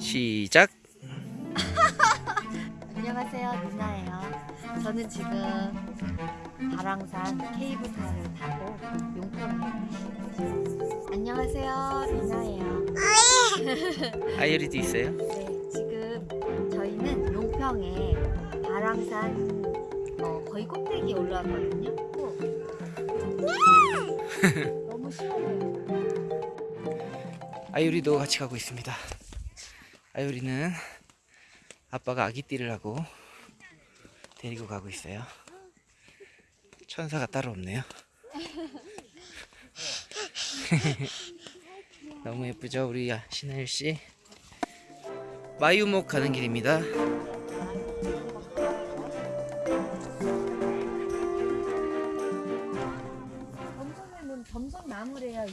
시작. 안녕하세요, 누나예요. 저는 지금 바랑산 케이블카를 타고 용평에. 안녕하세요, 누나예요. 아이리도 있어요? 네, 지금 저희는 용평에 바랑산 어, 거의 꼭대기에 올라왔거든요. 너무 시원해요. 아유리도 같이 가고 있습니다. 아유리는 아빠가 아기띠를 하고 데리고 가고 있어요. 천사가 따로 없네요. 너무 예쁘죠, 우리 신하일 씨. 마유목 가는 길입니다.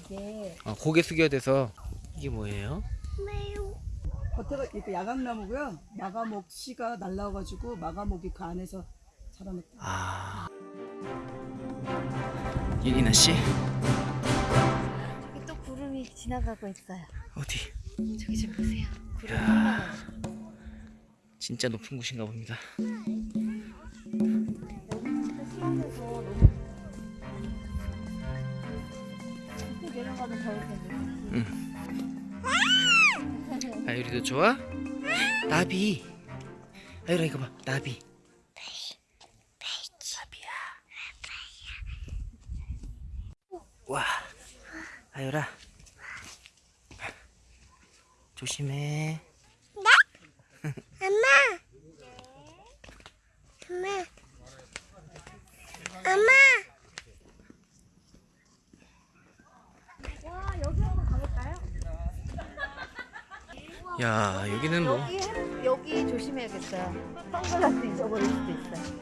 이게. 어, 고개 숙여야 돼서 이게 뭐예요? 겉에가 이렇게 야광나무고요. 마가목 씨가 날라와가지고 마가목이 그 안에서 자라났다. 아, 예리나 씨 저기 또 구름이 지나가고 있어요. 어디? 저기 좀 보세요. 구름 야. 진짜 높은 곳인가 봅니다. 여기는 시원해서 더울 텐데. 아유리도 좋아? 나비. 아유라 이거 봐, 나비. 나비야. 와, 아유라. 조심해. 와 여기 한번 가볼까요? 야, 여기는 뭐 여기 해- 여기 조심해야겠어요. 선글라스 잊어버릴 수도 있어요.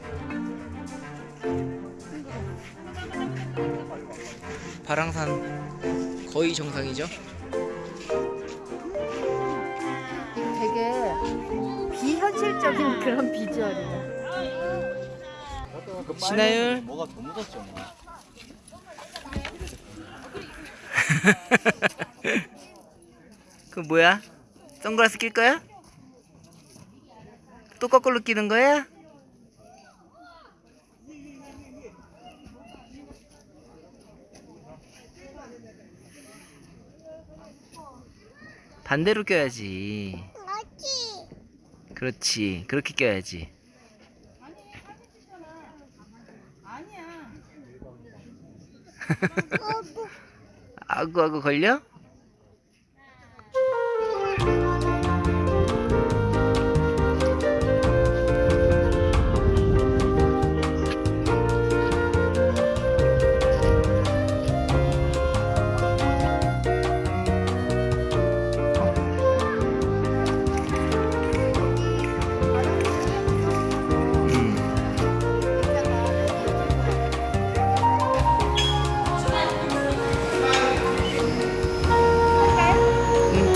바랑산 거의 정상이죠? 되게 비현실적인 그런 비주얼이에요. 신하율. 뭐가 더 묻었죠 뭐. 그 뭐야? 선글라스 낄 거야? 또 거꾸로 끼는 거야? 반대로 껴야지. 그렇지. 그렇게 껴야지. 아구 아구 걸려?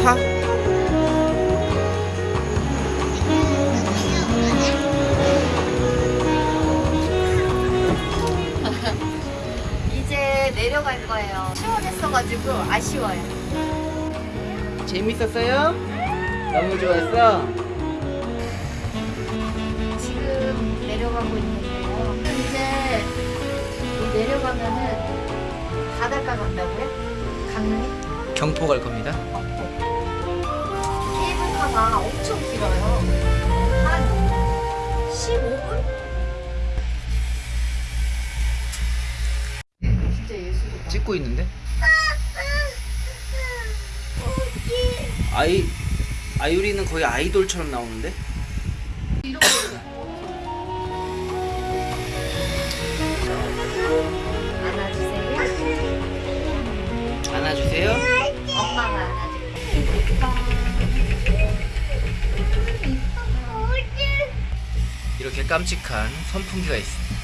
응, 타. 이제 내려갈 거예요. 시원했어가지고 아쉬워요. 재밌었어요? 너무 좋았어? 지금 내려가고 있는데요. 이제 이 내려가면은 바닷가 간다고요? 강릉에? 경포 갈 겁니다. 케이블카가 엄청 길어요. 한 15분? 진짜 예술이다. 찍고 있는데? 아이 아유리는 거의 아이돌처럼 나오는데? 깜찍한 선풍기가 있습니다.